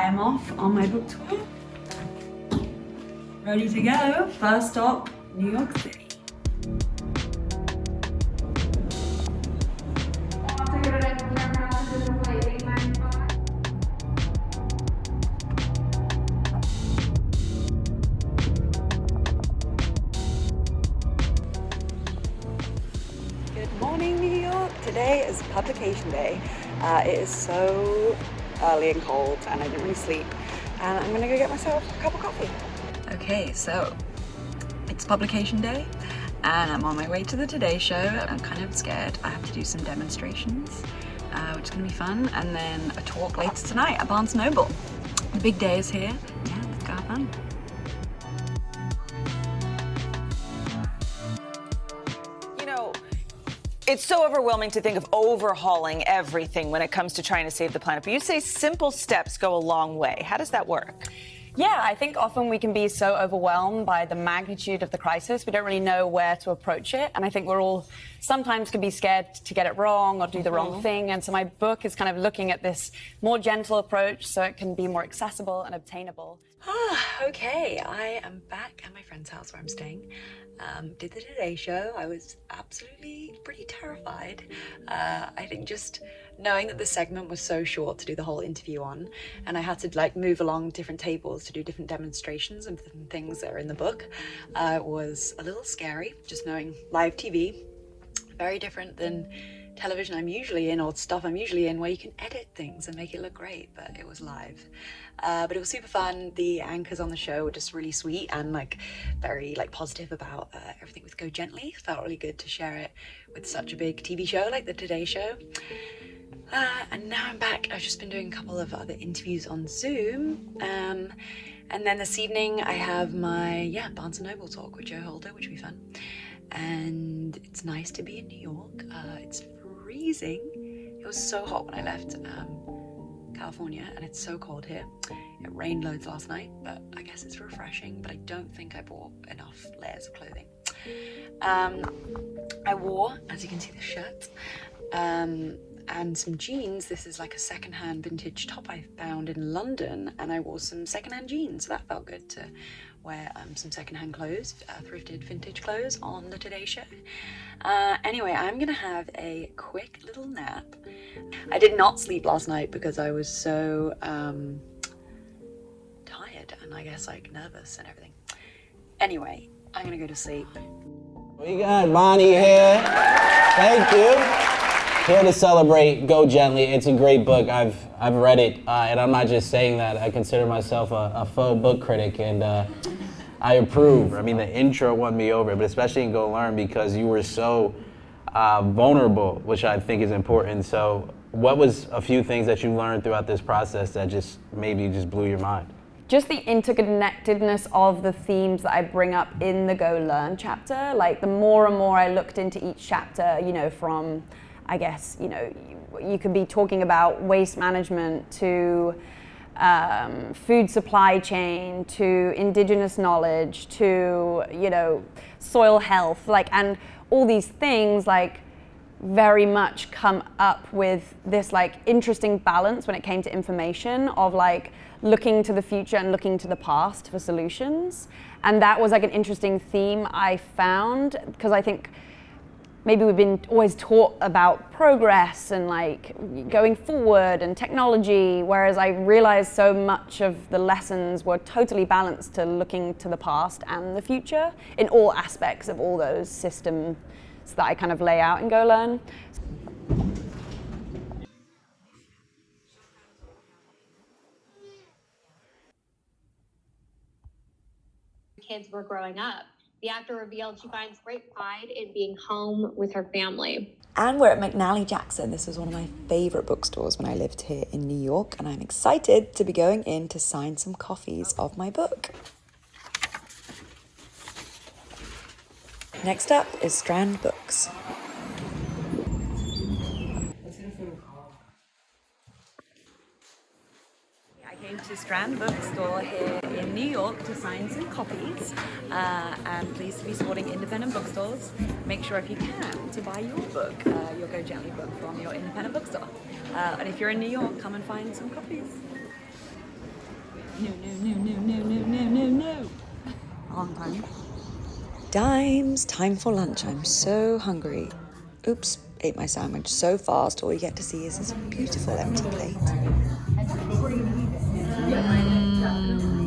I am off on my book tour. Ready to go. First stop, New York City. Good morning, New York. Today is publication day. Uh, it is so early and cold and I didn't really sleep. And I'm gonna go get myself a cup of coffee. Okay, so it's publication day and I'm on my way to the Today Show. I'm kind of scared. I have to do some demonstrations, uh, which is gonna be fun. And then a talk later tonight at Barnes Noble. The big day is here. Yeah, let's go have fun. It's so overwhelming to think of overhauling everything when it comes to trying to save the planet. But you say simple steps go a long way. How does that work? Yeah, I think often we can be so overwhelmed by the magnitude of the crisis, we don't really know where to approach it. And I think we're all sometimes can be scared to get it wrong or do the wrong mm-hmm. thing. And so my book is kind of looking at this more gentle approach so it can be more accessible and obtainable. Okay, I am back at my friend's house where I'm staying. Um, did the Today Show. I was absolutely pretty terrified. Uh, I think just knowing that the segment was so short to do the whole interview on, and I had to like move along different tables to do different demonstrations and things that are in the book, uh, was a little scary. Just knowing live TV, very different than television I'm usually in or stuff I'm usually in where you can edit things and make it look great, but it was live. Uh, but it was super fun. The anchors on the show were just really sweet and like very like positive about uh, everything with Go Gently. Felt really good to share it with such a big TV show like the Today Show. Uh, and now I'm back. I've just been doing a couple of other interviews on Zoom. Um, and then this evening I have my, yeah, Barnes & Noble talk with Joe Holder, which will be fun. And it's nice to be in New York. Uh, it's freezing. It was so hot when I left um, California and it's so cold here. It rained loads last night, but I guess it's refreshing, but I don't think I bought enough layers of clothing. Um, I wore, as you can see, the shirt um, and some jeans. This is like a secondhand vintage top I found in London and I wore some secondhand jeans. So that felt good to wear um, some secondhand clothes, uh, thrifted vintage clothes on the Today Show. Uh, anyway, I'm gonna have a quick little nap. I did not sleep last night because I was so um, tired and I guess like nervous and everything. Anyway, I'm gonna go to sleep. We got Bonnie here. Thank you. Here to celebrate Go Gently. It's a great book. I've I've read it, uh, and I'm not just saying that. I consider myself a, a faux book critic, and uh, I approve. I mean, the intro won me over, but especially in Go Learn because you were so uh, vulnerable, which I think is important. So, what was a few things that you learned throughout this process that just maybe just blew your mind? just the interconnectedness of the themes that I bring up in the Go Learn chapter. Like the more and more I looked into each chapter, you know, from, I guess, you know, you, you could be talking about waste management to um, food supply chain to indigenous knowledge to, you know, soil health, like, and all these things, like, very much come up with this like interesting balance when it came to information of like looking to the future and looking to the past for solutions. And that was like an interesting theme I found because I think maybe we've been always taught about progress and like going forward and technology, whereas I realized so much of the lessons were totally balanced to looking to the past and the future in all aspects of all those systems that I kind of lay out in Go Learn. kids were growing up. The actor revealed she finds great pride in being home with her family. And we're at McNally Jackson. This was one of my favourite bookstores when I lived here in New York, and I'm excited to be going in to sign some copies of my book. Next up is Strand Books. To Strand Bookstore here in New York to sign some copies. Uh, and pleased to be supporting independent bookstores. Make sure if you can to buy your book, uh, your Go Gently book from your independent bookstore. Uh, and if you're in New York, come and find some copies. no, no, no, no, no, no, no, no. A long time. Dimes, time for lunch. I'm so hungry. Oops, ate my sandwich so fast. All you get to see is this beautiful empty plate. Mm.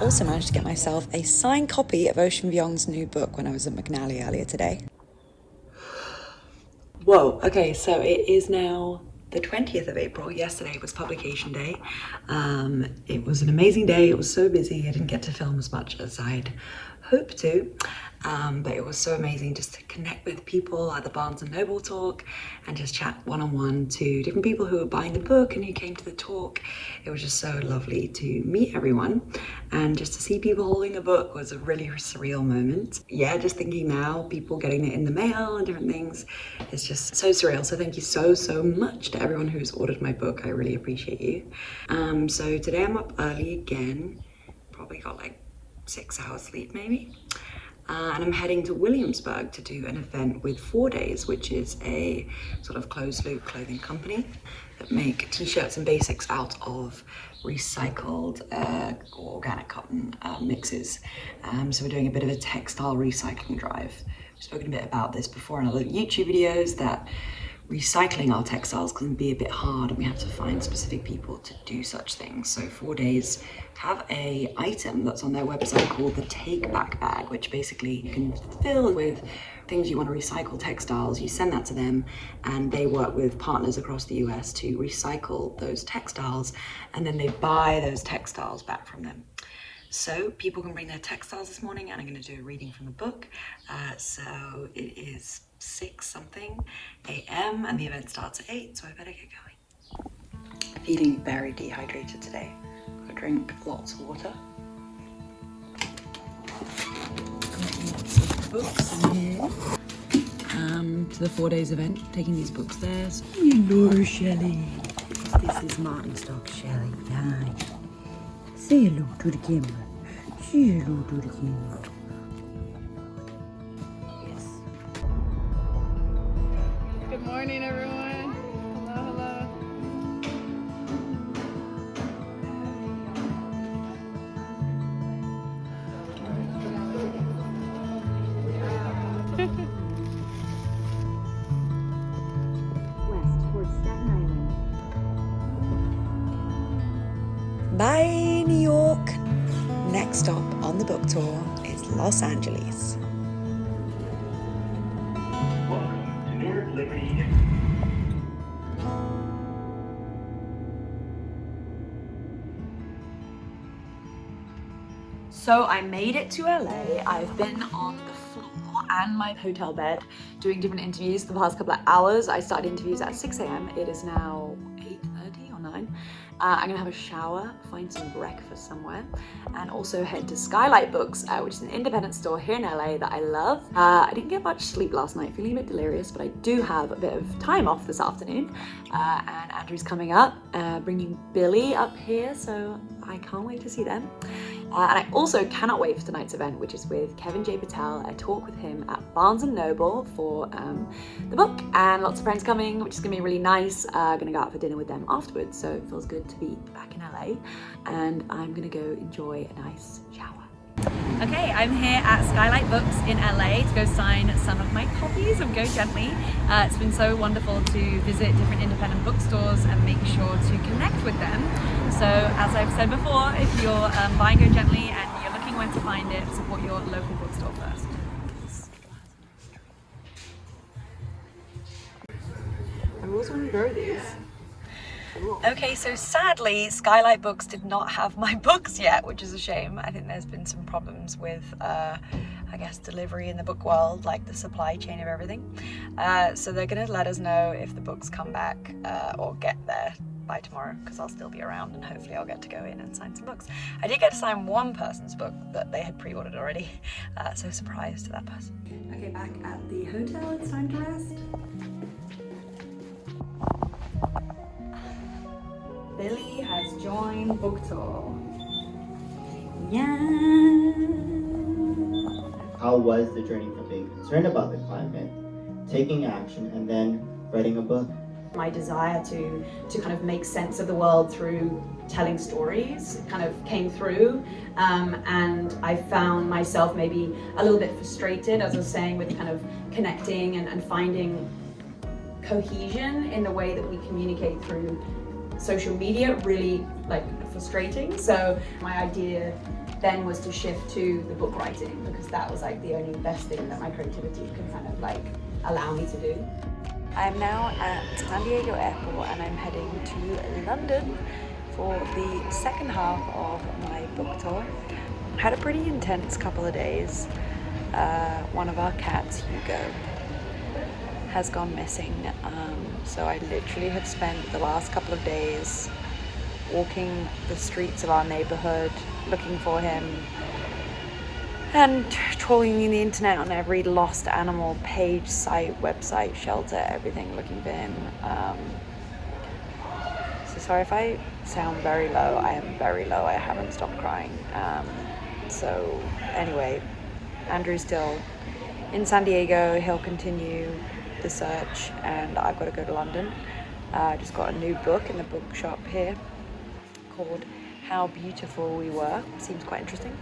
Also managed to get myself a signed copy of Ocean Vuong's new book when I was at McNally earlier today. Whoa, okay, so it is now the 20th of April. Yesterday was publication day. Um, it was an amazing day. It was so busy. I didn't get to film as much as I'd hoped to. Um, but it was so amazing just to connect with people at the Barnes and Noble talk and just chat one on one to different people who were buying the book and who came to the talk. It was just so lovely to meet everyone and just to see people holding the book was a really surreal moment. Yeah, just thinking now, people getting it in the mail and different things, it's just so surreal. So thank you so, so much to everyone who's ordered my book. I really appreciate you. Um, so today I'm up early again, probably got like six hours sleep maybe. Uh, and I'm heading to Williamsburg to do an event with For Days, which is a sort of closed loop clothing company that make t-shirts and basics out of recycled uh, organic cotton uh, mixes. Um, so we're doing a bit of a textile recycling drive. We've spoken a bit about this before in other YouTube videos that recycling our textiles can be a bit hard and we have to find specific people to do such things. So For Days have a item that's on their website called the Take Back Bag, which basically you can fill with things you want to recycle textiles, you send that to them and they work with partners across the US to recycle those textiles and then they buy those textiles back from them. So people can bring their textiles this morning and I'm going to do a reading from the book. Uh, so it is 6 something a.m. and the event starts at 8 so I better get going. Feeling very dehydrated today. Gotta drink lots of water. Got lots of books in here. Um, to the For Days event, taking these books there. So, hello, Shelley. This is Martin Stock Shelley. Hi. Say hello to the camera. Say hello to the camera. Morning, everyone. Hello, hello. west towards Staten Island. Bye, New York. Next stop on the book tour is Los Angeles. So I made it to LA. I've been on the floor and my hotel bed doing different interviews the past couple of hours. I started interviews at 6 a.m. It is now 8.30 or 9. Uh, I'm gonna have a shower, find some breakfast somewhere, and also head to Skylight Books, uh, which is an independent store here in LA that I love. Uh, I didn't get much sleep last night, feeling a bit delirious, but I do have a bit of time off this afternoon. Uh, and Andrew's coming up, uh, bringing Billy up here, so I can't wait to see them. Uh, and I also cannot wait for tonight's event, which is with Kevin J. Patel. I talk with him at Barnes and Noble for um, the book, and lots of friends coming, which is gonna be really nice. Uh, gonna go out for dinner with them afterwards, so it feels good to be back in LA. And I'm gonna go enjoy a nice shower. Okay, I'm here at Skylight Books in LA to go sign some of my copies of Go Gently. Uh, it's been so wonderful to visit different independent bookstores and make sure to connect with them. So as I've said before, if you're um, buying Go Gently and you're looking where to find it, support your local bookstore first. I always want to grow these. Okay, so sadly, Skylight Books did not have my books yet, which is a shame. I think there's been some problems with, uh, I guess, delivery in the book world, like the supply chain of everything. Uh, so they're gonna let us know if the books come back uh, or get there by tomorrow, because I'll still be around and hopefully I'll get to go in and sign some books. I did get to sign one person's book that they had pre-ordered already, uh, so surprise to that person. Okay, back at the hotel, it's time to rest. Billy has joined book tour. Yeah. How was the journey from being concerned about the climate, taking action, and then writing a book? My desire to to kind of make sense of the world through telling stories kind of came through um, and I found myself maybe a little bit frustrated as I was saying with kind of connecting and, and finding cohesion in the way that we communicate through social media really like frustrating so my idea then was to shift to the book writing because that was like the only best thing that my creativity could kind of like allow me to do. I'm now at San Diego Airport and I'm heading to London for the second half of my book tour. Had a pretty intense couple of days. Uh, one of our cats, Hugo, has gone missing. Um, so I literally have spent the last couple of days walking the streets of our neighborhood looking for him and trawling the internet on every lost animal page, site, website, shelter, everything looking for him. Um, so sorry if I sound very low. I am very low. I haven't stopped crying. Um, so anyway, Andrew's still in San Diego. He'll continue the search, and I've got to go to London. Uh, I just got a new book in the bookshop here called How Beautiful We Were. Seems quite interesting.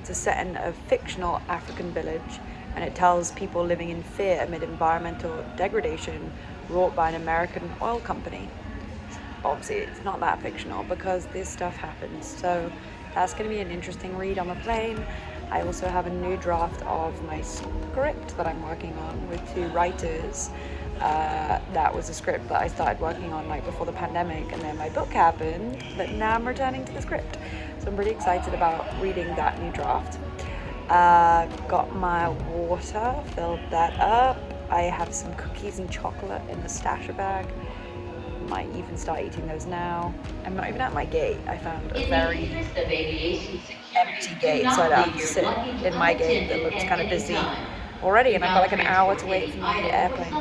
It's a set in a fictional African village and it tells people living in fear amid environmental degradation wrought by an American oil company. Obviously, it's not that fictional because this stuff happens. So that's going to be an interesting read on the plane. I also have a new draft of my script that I'm working on with two writers. Uh, that was a script that I started working on like before the pandemic and then my book happened, but now I'm returning to the script. So I'm really excited about reading that new draft. Uh, got my water, filled that up. I have some cookies and chocolate in the stasher bag. Might even start eating those now. I'm not even at my gate. I found a very empty gate, so I don't have to sit in my gate that looks kind of busy already, and I've got like an hour to wait for the airplane.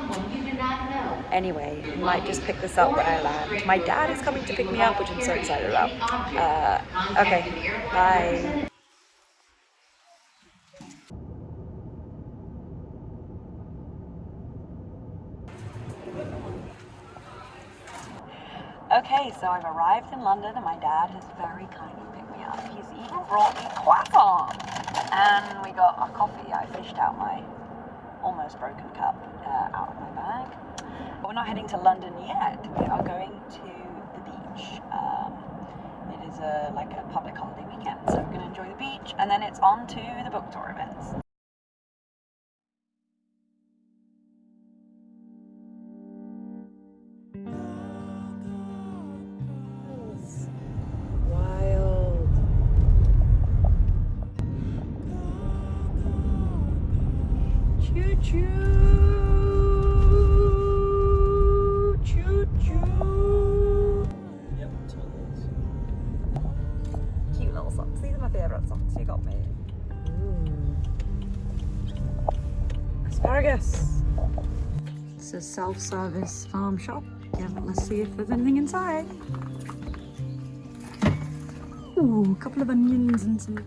Anyway, I might just pick this up when I land. My dad is coming to pick me up, which I'm so excited about. Uh, okay, bye. Okay, so I've arrived in London and my dad has very kindly picked me up. He's even brought me croissant. And we got our coffee. I fished out my almost broken cup uh, out of my bag. But we're not heading to London yet. We are going to the beach. Um, it is a like a public holiday weekend, so we're going to enjoy the beach, and then it's on to the book tour events. Self-service farm um, shop. Yeah, let's see if there's anything inside. Ooh, a couple of onions and some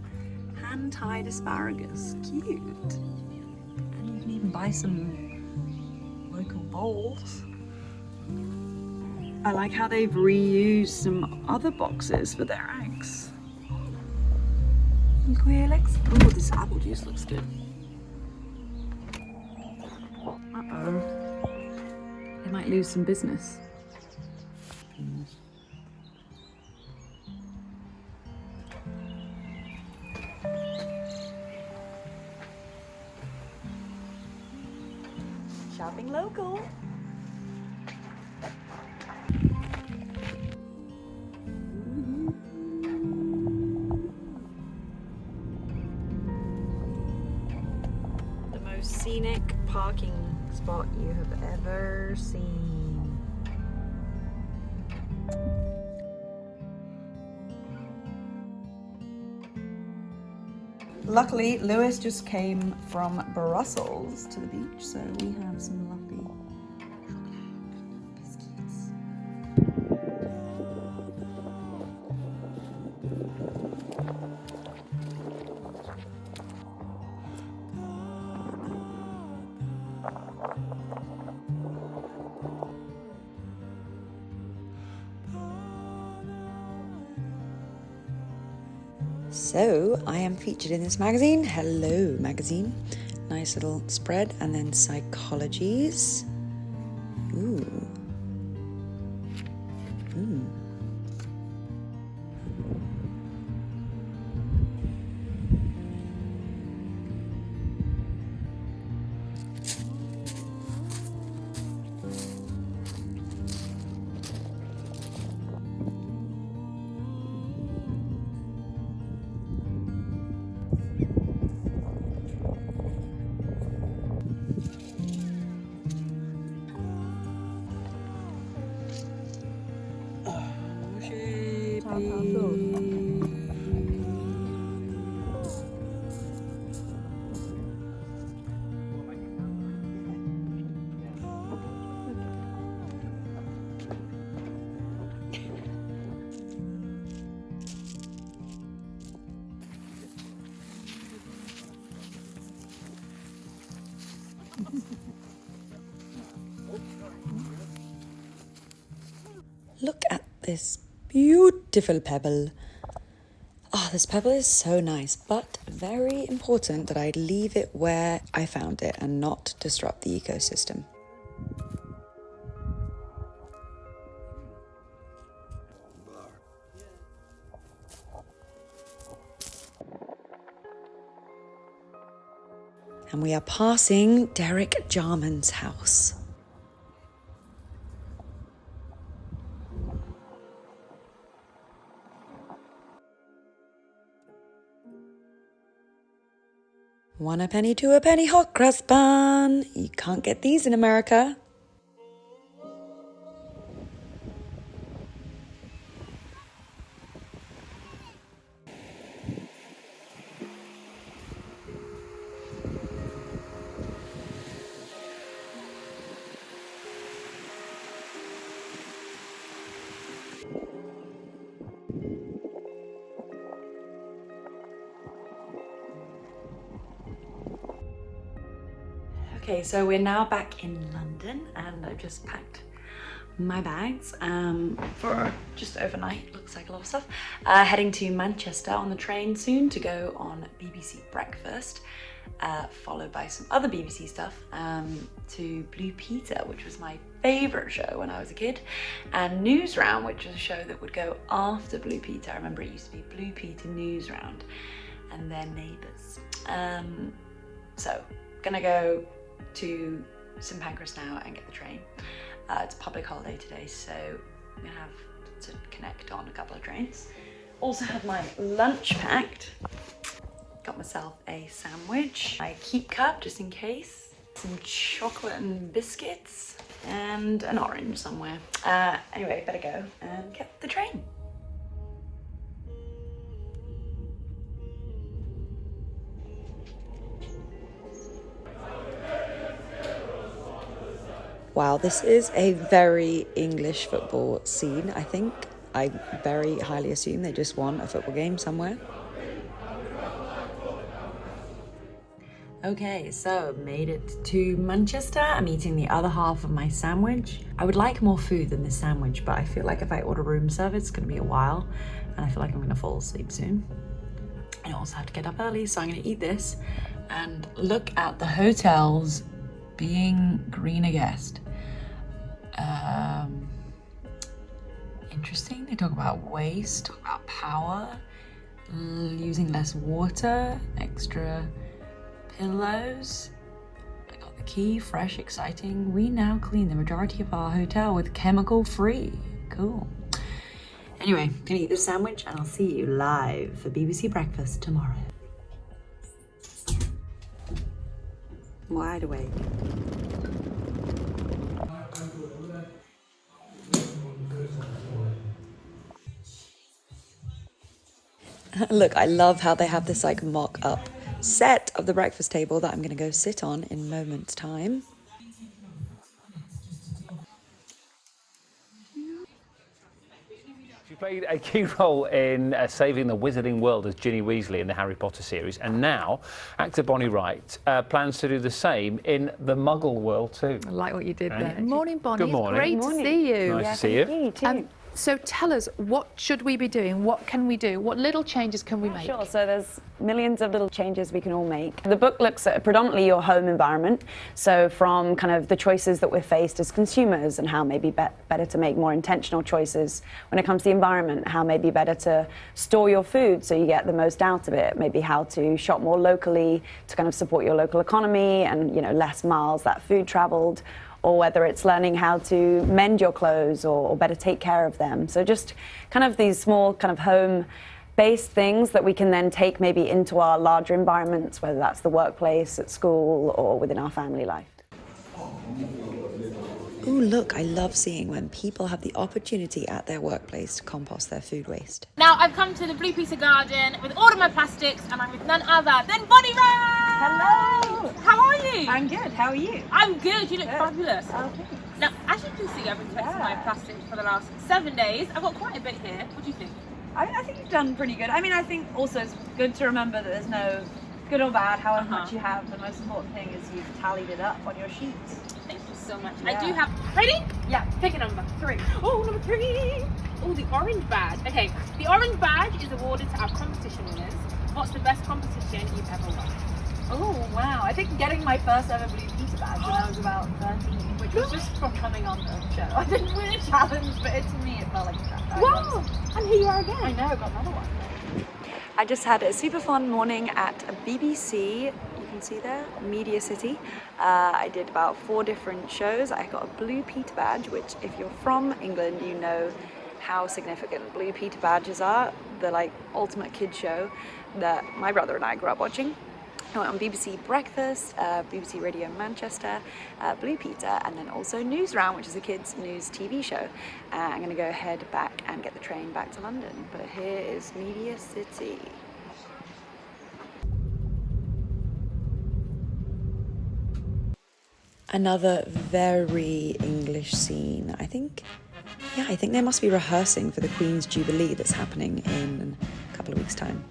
hand-tied asparagus. Cute. And you can even buy some local bowls. I like how they've reused some other boxes for their eggs. Quail eggs. Oh, this apple juice looks good. Might lose some business. Luckily, Lewis just came from Brussels to the beach, so we have some So I am featured in this magazine. Hello, magazine. Nice little spread, and then psychologies. Look at this beautiful pebble. Oh, this pebble is so nice, but very important that I leave it where I found it and not disrupt the ecosystem. We are passing Derek Jarman's house. One a penny, two a penny, hot cross bun. You can't get these in America. Okay, so we're now back in London and I've just packed my bags um, for just overnight, looks like a lot of stuff. Uh, heading to Manchester on the train soon to go on BBC Breakfast, uh, followed by some other BBC stuff um, to Blue Peter, which was my favourite show when I was a kid, and News Round, which was a show that would go after Blue Peter. I remember it used to be Blue Peter News Round and their neighbours. Um, so, gonna go to St Pancras now and get the train. Uh, it's a public holiday today, so I'm gonna have to connect on a couple of trains. Also have my lunch packed. Got myself a sandwich, my keep cup just in case, some chocolate and biscuits, and an orange somewhere. Uh, anyway, better go and get the train. Wow, this is a very English football scene, I think. I very highly assume they just won a football game somewhere. Okay, so made it to Manchester. I'm eating the other half of my sandwich. I would like more food than this sandwich, but I feel like if I order room service, it's gonna be a while, and I feel like I'm gonna fall asleep soon. I also have to get up early, so I'm gonna eat this and look at the hotels being green a guest. Um, interesting. They talk about waste, talk about power, using less water, extra pillows. I got the key, fresh, exciting. We now clean the majority of our hotel with chemical free. Cool. Anyway, gonna eat this sandwich and I'll see you live for BBC Breakfast tomorrow. Wide awake. Look, I love how they have this like mock up set of the breakfast table that I'm going to go sit on in moments time. She played a key role in uh, saving the wizarding world as Ginny Weasley in the Harry Potter series, and now actor Bonnie Wright uh, plans to do the same in the Muggle world too. I like what you did Right. there. Morning, Bonnie. Good morning. It's great to see you. Nice to see you. Um, So tell us, what should we be doing? What can we do? What little changes can we make? Sure. So there's millions of little changes we can all make. The book looks at predominantly your home environment. So from kind of the choices that we're faced as consumers and how maybe be- better to make more intentional choices when it comes to the environment, how maybe better to store your food so you get the most out of it, maybe how to shop more locally to kind of support your local economy and, you know, less miles that food traveled or whether it's learning how to mend your clothes or, or, better take care of them. So just kind of these small kind of home based things that we can then take maybe into our larger environments, whether that's the workplace, at school, or within our family life. Ooh, look, I love seeing when people have the opportunity at their workplace to compost their food waste. Now I've come to the Blue Peter Garden with all of my plastics and I'm with none other than Bonnie Rose! Hello! How are you? I'm good, how are you? I'm good, you look Good. fabulous. Okay. Now, as you can see, I've been collecting my plastics for the last seven days. I've got quite a bit here. What do you think? I, I think you've done pretty good. I mean, I think also it's good to remember that there's no good or bad, however Uh-huh. much you have. The most important thing is you've tallied it up on your sheets. So much. Yeah. I do have. Ready? Yeah. Pick a number. Three. Oh, number three. Oh, the orange badge. Okay, the orange badge is awarded to our competition winners. What's the best competition you've ever won? Oh, wow. I think getting my first ever Blue Peter badge when I was about 13, which was just from coming on the show. I didn't win a challenge, but it, to me it felt like a challenge. Wow! And here you are again. I know, got another one. I just had a super fun morning at a BBC. Can see there, Media City. Uh, I did about four different shows. I got a Blue Peter badge, which, if you're from England, you know how significant Blue Peter badges are. The like ultimate kid show that my brother and I grew up watching. I went on BBC Breakfast, uh, BBC Radio Manchester, uh, Blue Peter, and then also Newsround, which is a kids' news TV show. Uh, I'm going to go head back and get the train back to London. But here is Media City. Another very English scene. I think, yeah, I think they must be rehearsing for the Queen's Jubilee that's happening in a couple of weeks' time.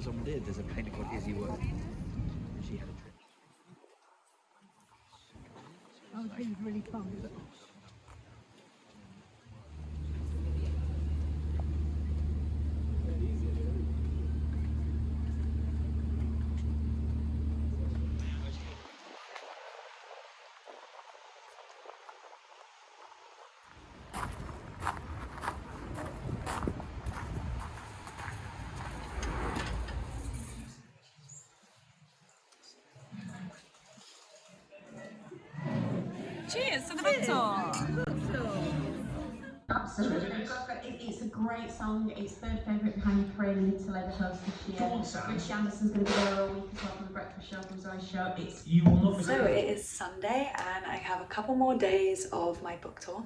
That's what did. There's a painter called Izzy Worth. She had a trip. Oh, it was really fun. Cheers to the book. Absolutely. It's a great song. It's third favourite behind Ukraine Little Ever Host this year. Go on, Sam. Richie Anderson's going to be there all week as well from the Breakfast Show, from Zoe's show. It's You will not So it is Sunday, and I have a couple more days of my book tour.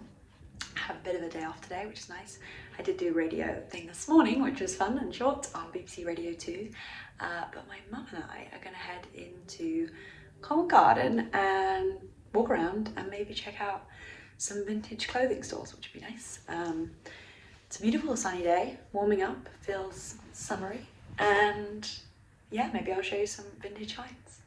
I have a bit of a day off today, which is nice. I did do a radio thing this morning, which was fun and short on BBC Radio 2. Uh, but my mum and I are going to head into Covent Garden and walk around and maybe check out some vintage clothing stores, which would be nice. Um, it's a beautiful sunny day, warming up, feels summery, and yeah, maybe I'll show you some vintage finds.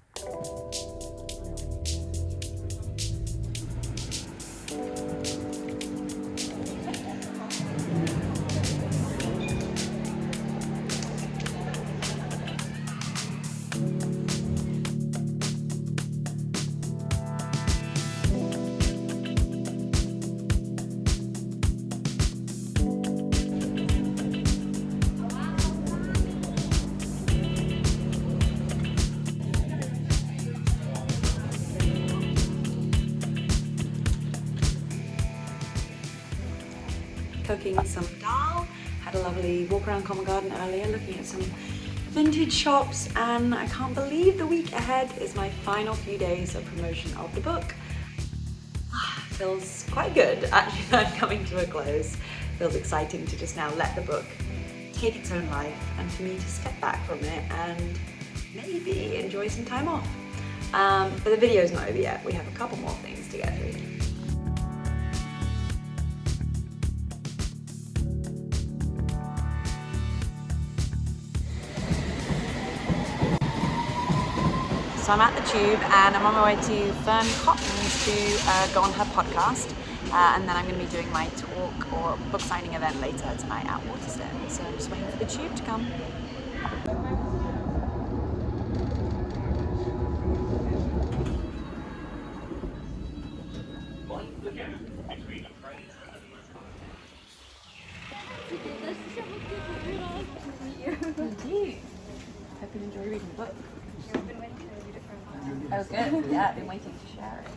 Some dal. Had a lovely walk around Covent Garden earlier looking at some vintage shops and I can't believe the week ahead is my final few days of promotion of the book. Feels quite good actually that coming to a close. Feels exciting to just now let the book take its own life and for me to step back from it and maybe enjoy some time off. Um, but the video's not over yet. We have a couple more things to get through. So I'm at the Tube and I'm on my way to Fearne Cotton's to uh, go on her podcast. Uh, and then I'm going to be doing my talk or book signing event later tonight at Waterstone. So I'm just waiting for the Tube to come. Hope you enjoy reading the book. Oh, good. Yeah, I've been waiting to share it.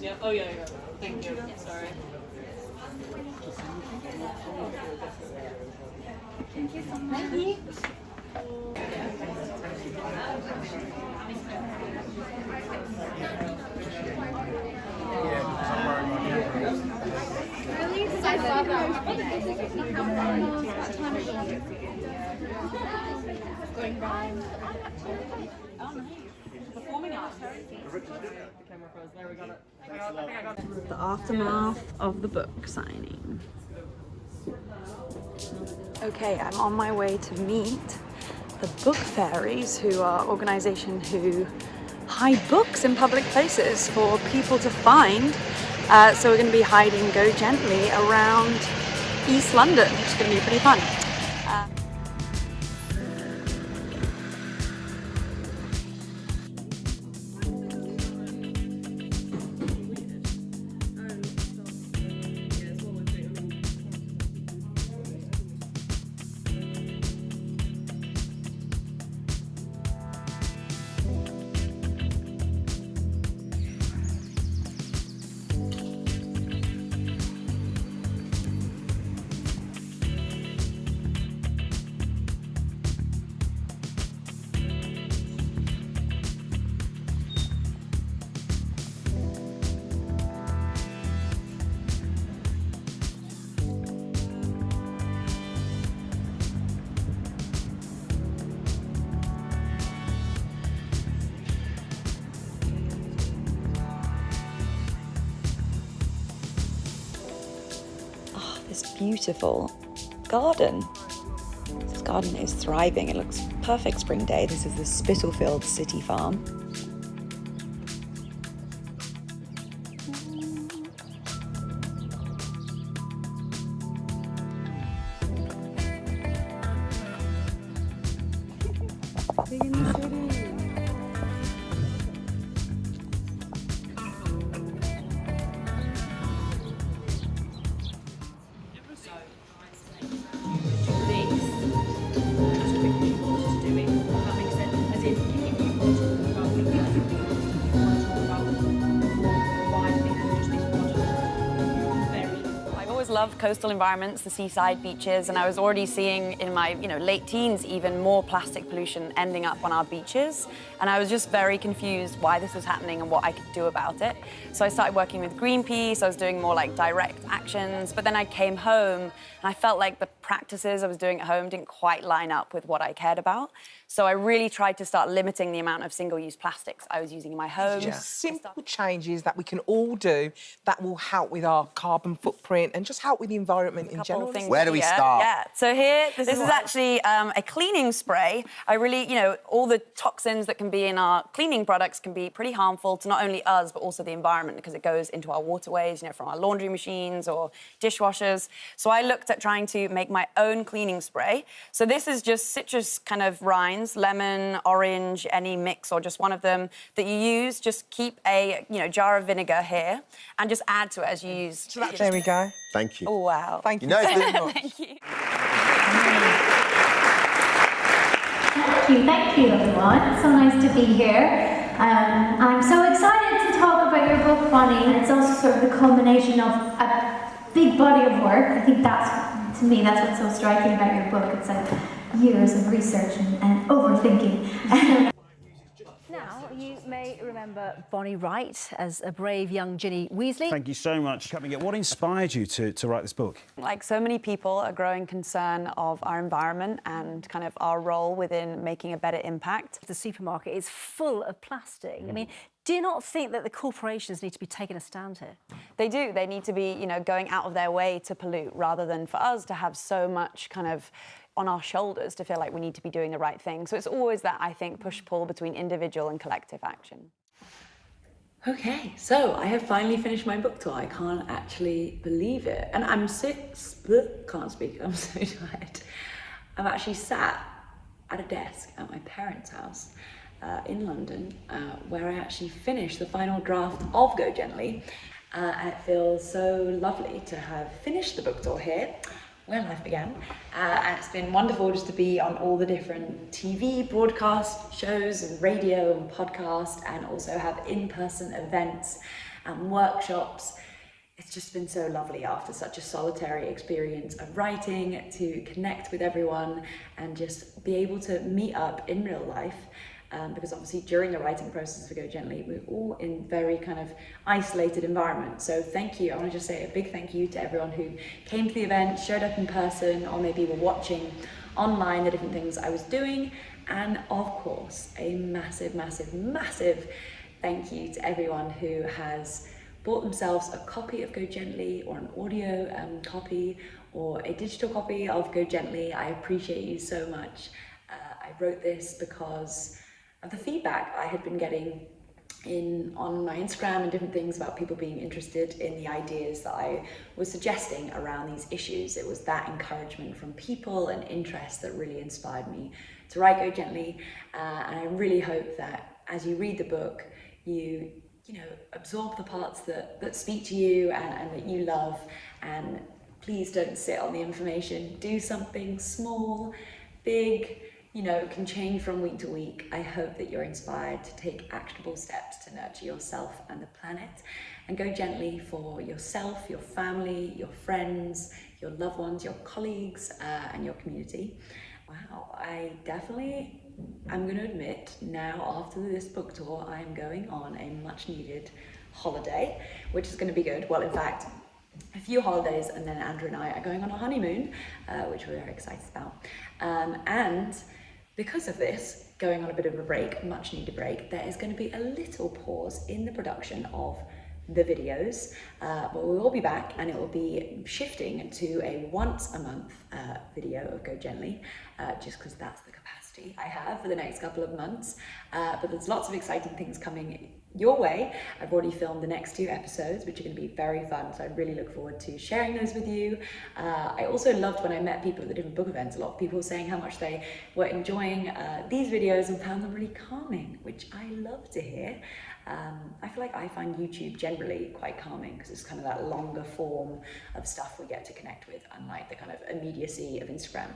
Yeah. Oh yeah, yeah. Thank you. Sorry. Thank you so much. Thank you. I love Going round. Performing arts. The aftermath of the book signing. Okay, I'm on my way to meet the Book Fairies, who are organisation who hide books in public places for people to find. Uh, so we're going to be hiding Go Gently around East London, which is going to be pretty fun. Beautiful garden. This garden is thriving. It looks perfect spring day. This is the Spitalfield City Farm. Loved coastal environments, the seaside beaches, and I was already seeing in my you know late teens even more plastic pollution ending up on our beaches. And I was just very confused why this was happening and what I could do about it. So I started working with Greenpeace, I was doing more like direct actions, but then I came home and I felt like the practices I was doing at home didn't quite line up with what I cared about. So I really tried to start limiting the amount of single-use plastics I was using in my home. Just simple changes that we can all do that will help with our carbon footprint and just help with the environment in general. where things here. Yeah. So here, this, is actually um, a cleaning spray. I really, you know, all the toxins that can be in our cleaning products can be pretty harmful to not only us but also the environment because it goes into our waterways, you know, from our laundry machines or dishwashers. So I looked at trying to make my own cleaning spray. So this is just citrus kind of rinds, lemon, orange, any mix or just one of them that you use. Just keep a, you know, jar of vinegar here and just add to it as you use. There we go. Thank you. Oh, wow. Thank You you. know, it's the- Thank you. Thank you, thank you everyone. So nice to be here. Um, I'm so excited to talk about your book, Bonnie. It's also sort of the culmination of a big body of work. I think that's, to me, that's what's so striking about your book. It's like years of research and, and overthinking. Now, you may remember Bonnie Wright as a brave young Ginny Weasley. Thank you so much. For coming What inspired you to, to write this book? Like so many people, a growing concern of our environment and kind of our role within making a better impact. The supermarket is full of plastic. I mm. mean, do you not think that the corporations need to be taking a stand here? They do. They need to be, you know, going out of their way to pollute rather than for us to have so much kind of on our shoulders to feel like we need to be doing the right thing. So it's always that, I think, push-pull between individual and collective action. Okay, so I have finally finished my book tour. I can't actually believe it. And I'm so, can't speak, I'm so tired. I'm actually sat at a desk at my parents' house uh, in London, uh, where I actually finished the final draft of Go Gently. Uh, and it feels so lovely to have finished the book tour here where life began. Uh, and it's been wonderful just to be on all the different TV broadcast shows and radio and podcast and also have in-person events and workshops. It's just been so lovely after such a solitary experience of writing to connect with everyone and just be able to meet up in real life um, because obviously during the writing process for Go Gently, we're all in very kind of isolated environment. So thank you. I want to just say a big thank you to everyone who came to the event, showed up in person, or maybe were watching online the different things I was doing. And of course, a massive, massive, massive thank you to everyone who has bought themselves a copy of Go Gently or an audio um, copy or a digital copy of Go Gently. I appreciate you so much. Uh, I wrote this because the feedback I had been getting in on my Instagram and different things about people being interested in the ideas that I was suggesting around these issues. It was that encouragement from people and interest that really inspired me to write Go Gently. Uh, and I really hope that as you read the book, you you know absorb the parts that, that speak to you and, and that you love and please don't sit on the information. Do something small, big, you know, can change from week to week. I hope that you're inspired to take actionable steps to nurture yourself and the planet and go gently for yourself, your family, your friends, your loved ones, your colleagues uh, and your community. Wow, I definitely, I'm going to admit now after this book tour, I'm going on a much needed holiday, which is going to be good. Well, in fact, a few holidays and then Andrew and I are going on a honeymoon, uh, which we're very excited about. Um, and because of this, going on a bit of a break, much needed break, there is going to be a little pause in the production of the videos, uh, but we will be back and it will be shifting to a once a month uh, video of Go Gently, uh, just because that's the capacity I have for the next couple of months. Uh, but there's lots of exciting things coming your way. I've already filmed the next two episodes, which are going to be very fun. So I really look forward to sharing those with you. Uh, I also loved when I met people at the different book events, a lot of people saying how much they were enjoying uh, these videos and found them really calming, which I love to hear. Um, I feel like I find YouTube generally quite calming because it's kind of that longer form of stuff we get to connect with, unlike the kind of immediacy of Instagram.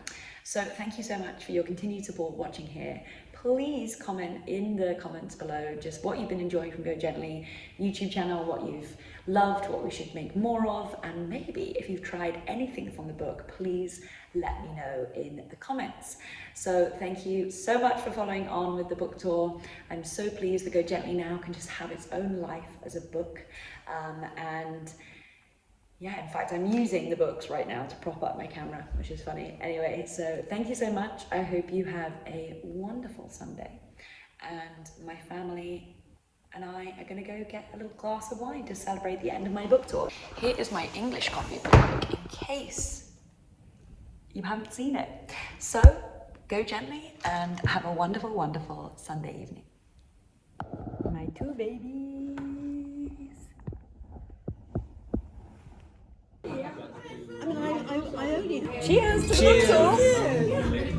So thank you so much for your continued support watching here please comment in the comments below just what you've been enjoying from Go Gently YouTube channel, what you've loved, what we should make more of, and maybe if you've tried anything from the book, please let me know in the comments. So thank you so much for following on with the book tour. I'm so pleased that Go Gently now can just have its own life as a book. Um, and yeah, in fact, I'm using the books right now to prop up my camera, which is funny. Anyway, so thank you so much. I hope you have a wonderful Sunday. And my family and I are going to go get a little glass of wine to celebrate the end of my book tour. Here is my English copy of the book in case you haven't seen it. So go gently and have a wonderful, wonderful Sunday evening. My two babies. I mean, I, I, I only... Cheers to Cheers.